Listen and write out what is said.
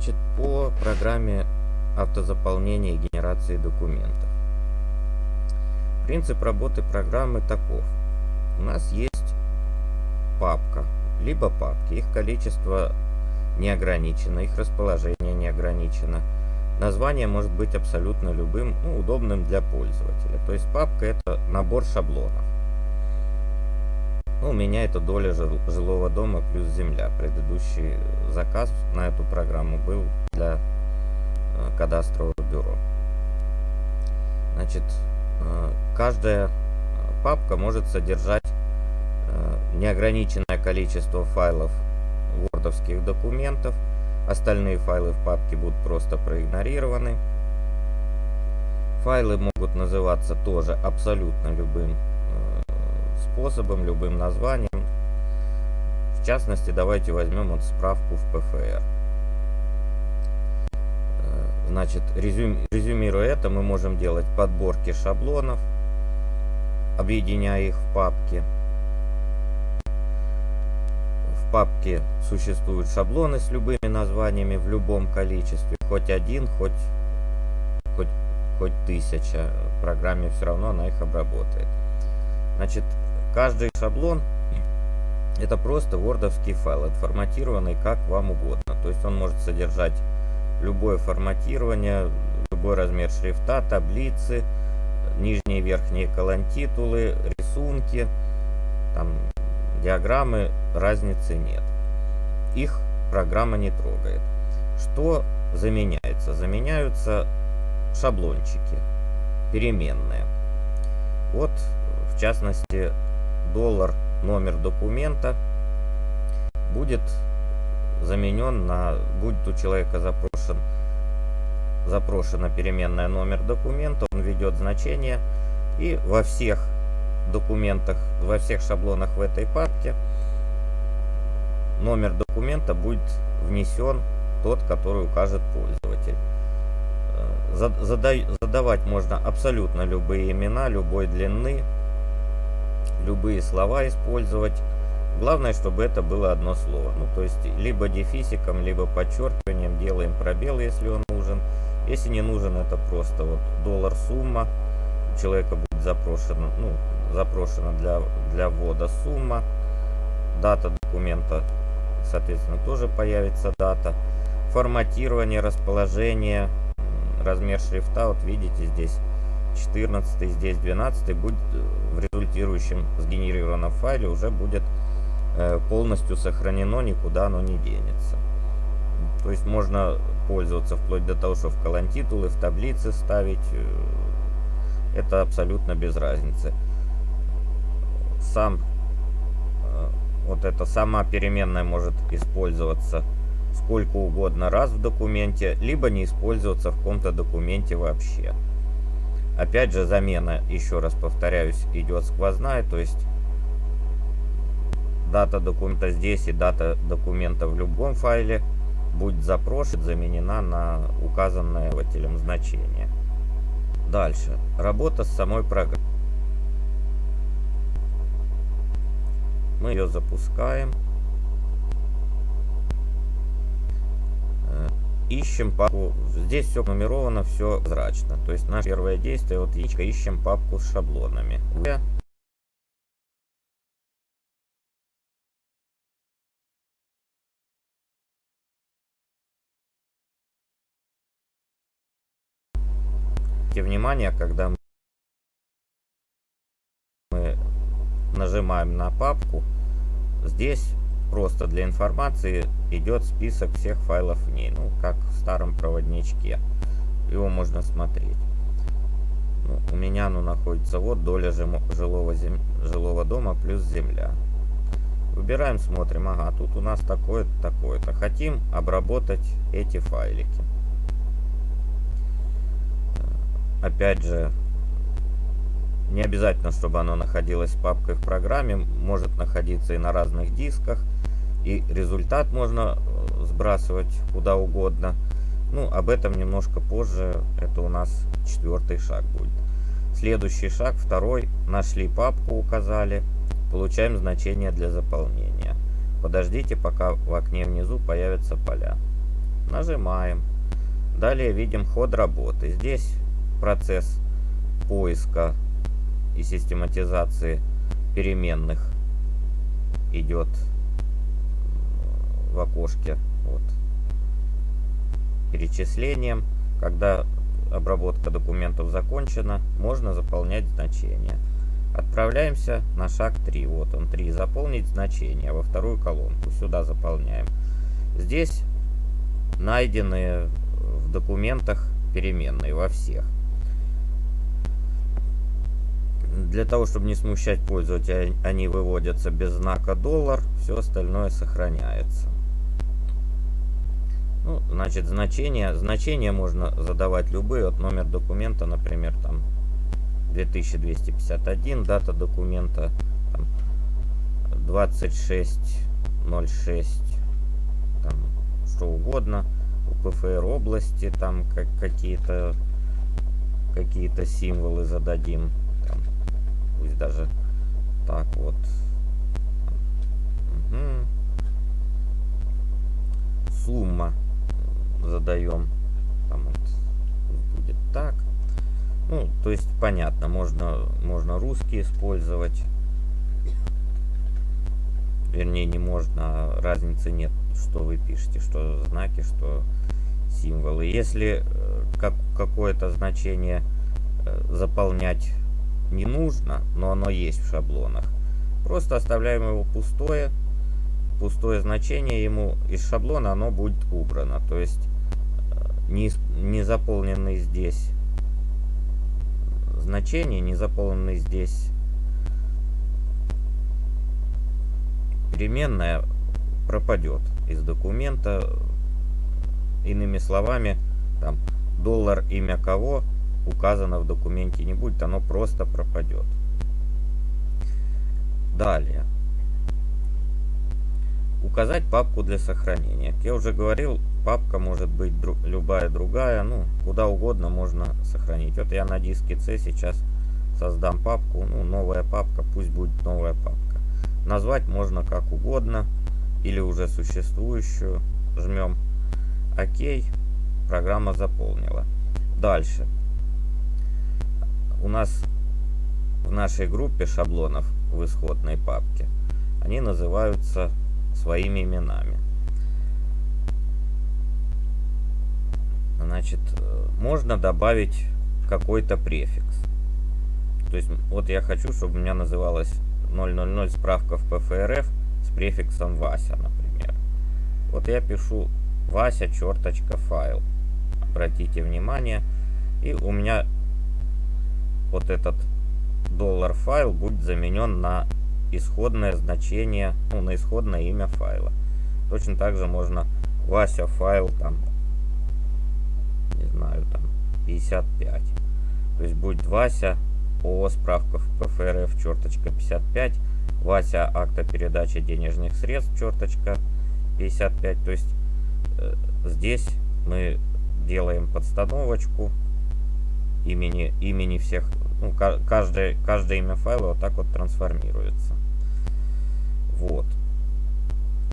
Значит, по программе автозаполнения и генерации документов. Принцип работы программы таков. У нас есть папка, либо папки. Их количество не ограничено, их расположение не ограничено. Название может быть абсолютно любым, ну, удобным для пользователя. То есть папка это набор шаблонов. Ну, у меня это доля жилого дома плюс земля. Предыдущий заказ на эту программу был для э, кадастрового бюро. Значит, э, каждая папка может содержать э, неограниченное количество файлов вордовских документов. Остальные файлы в папке будут просто проигнорированы. Файлы могут называться тоже абсолютно любым способом, любым названием. В частности, давайте возьмем вот справку в ПФР. Э, значит, резюм, резюмируя это, мы можем делать подборки шаблонов, объединяя их в папки. В папке существуют шаблоны с любыми названиями в любом количестве. Хоть один, хоть, хоть, хоть тысяча. В программе все равно она их обработает. Значит, Каждый шаблон это просто вордовский файл, отформатированный как вам угодно. То есть он может содержать любое форматирование, любой размер шрифта, таблицы, нижние и верхние колонтитулы, рисунки, там, диаграммы, разницы нет. Их программа не трогает. Что заменяется? Заменяются шаблончики, переменные. Вот, в частности, доллар номер документа будет заменен на, будет у человека запрошен, запрошена переменная номер документа, он введет значение и во всех документах, во всех шаблонах в этой папке номер документа будет внесен тот, который укажет пользователь. Э, задавать можно абсолютно любые имена, любой длины, любые слова использовать. Главное, чтобы это было одно слово. Ну, то есть, либо дефисиком, либо подчеркиванием делаем пробел, если он нужен. Если не нужен, это просто вот доллар сумма. У человека будет запрошена, ну, запрошена для, для ввода сумма. Дата документа, соответственно, тоже появится дата. Форматирование, расположение, размер шрифта. Вот видите, здесь 14 здесь 12 будет э, в результирующем сгенерированном файле уже будет э, полностью сохранено никуда оно не денется. То есть можно пользоваться вплоть до того что в колонтитулы в таблицы ставить э, это абсолютно без разницы. Сам вот эта сама переменная может использоваться сколько угодно раз в документе либо не использоваться в каком-то документе вообще Опять же, замена, еще раз повторяюсь, идет сквозная, то есть дата документа здесь и дата документа в любом файле будет запрошена, заменена на указанное водителем значение. Дальше. Работа с самой программой. Мы ее запускаем. Ищем папку. Здесь все нумеровано, все зрачно. То есть наше первое действие, вот яичко, ищем папку с шаблонами. внимание, когда мы нажимаем на папку, здесь просто для информации идет список всех файлов в ней, ну, как в старом проводничке. Его можно смотреть. Ну, у меня оно находится вот доля жилого, зем... жилого дома плюс земля. Выбираем, смотрим. Ага, тут у нас такое-то, такое-то. Хотим обработать эти файлики. Опять же, не обязательно, чтобы оно находилось папкой в программе. Может находиться и на разных дисках. И результат можно э, сбрасывать куда угодно. Ну, об этом немножко позже. Это у нас четвертый шаг будет. Следующий шаг, второй. Нашли папку, указали. Получаем значение для заполнения. Подождите, пока в окне внизу появятся поля. Нажимаем. Далее видим ход работы. Здесь процесс поиска и систематизации переменных идет в окошке вот, перечислением. Когда обработка документов закончена, можно заполнять значения. Отправляемся на шаг 3. Вот он 3. Заполнить значение во вторую колонку. Сюда заполняем. Здесь найдены в документах переменные во всех. Для того, чтобы не смущать пользователя, они выводятся без знака доллар, все остальное сохраняется. Ну, значит, значения, значения можно задавать любые, от номер документа, например, там 2251, дата документа там, 2606, там, что угодно, у ПФР области, там как какие-то какие-то символы зададим, там, пусть даже так вот. Угу. Сумма задаем. Там вот будет так. Ну, то есть понятно, можно, можно русский использовать. Вернее, не можно, а разницы нет, что вы пишете, что знаки, что символы. Если э, как, какое-то значение э, заполнять не нужно, но оно есть в шаблонах, просто оставляем его пустое, пустое значение ему из шаблона оно будет убрано. То есть не, не заполненный здесь значение, не заполненный здесь переменная пропадет из документа. Иными словами, там доллар имя кого указано в документе не будет, оно просто пропадет. Далее. Указать папку для сохранения. Как я уже говорил, папка может быть друг, любая другая, ну, куда угодно можно сохранить. Вот я на диске C сейчас создам папку, ну, новая папка, пусть будет новая папка. Назвать можно как угодно, или уже существующую. Жмем ОК, программа заполнила. Дальше. У нас в нашей группе шаблонов в исходной папке, они называются своими именами. Значит, э, можно добавить какой-то префикс. То есть, вот я хочу, чтобы у меня называлось 000 справка в ПФРФ с префиксом Вася, например. Вот я пишу Вася черточка файл. Обратите внимание. И у меня вот этот доллар файл будет заменен на исходное значение, ну, на исходное имя файла. Точно так же можно Вася файл там не знаю, там 55. То есть будет Вася ООО справка в ПФРФ черточка 55, Вася акта передачи денежных средств черточка 55. То есть э, здесь мы делаем подстановочку имени, имени всех, ну, каждое, каждое имя файла вот так вот трансформируется. Вот.